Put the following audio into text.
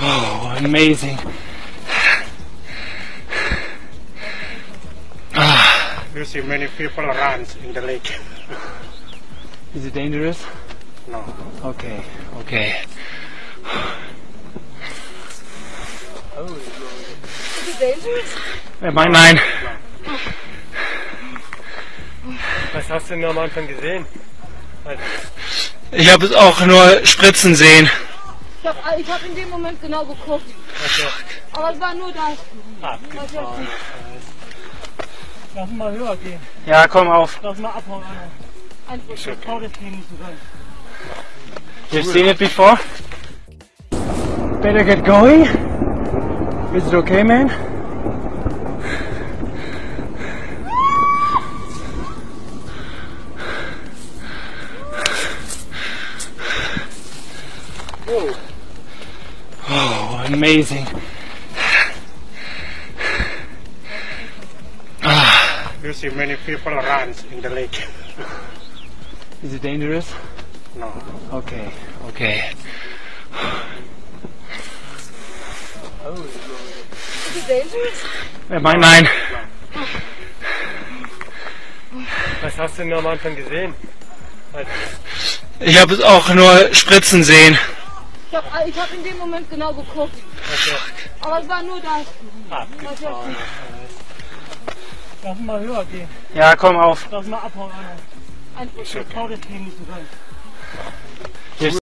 Oh, amazing. Ah, You see many people around in the lake. is it dangerous? No. Okay, okay. Is it dangerous? Äh, mein, nein. Was hast du denn am Anfang gesehen? Ich habe es auch nur spritzen sehen. Ich habe ich hab in dem Moment genau geguckt. Aber es war nur das. Abgefahren. Lass mal höher gehen. Ja, komm auf. Lass mal abhauen. Ein Ich trau das Ding nicht so rein. You've seen it before? Better get going. Is it okay, man? Oh, amazing. Ah, You see many people around in the lake. is it dangerous? No. Okay, okay. Is it dangerous? Äh, mein, nein. Was hast du denn am Anfang gesehen? Ich habe es auch nur spritzen sehen. Ich habe ich hab in dem Moment genau geguckt. Aber es war nur das. Abgefahren. Lass mal höher gehen. Ja, komm auf. Lass mal abhauen. Ein Ich trau das Ding nicht so rein.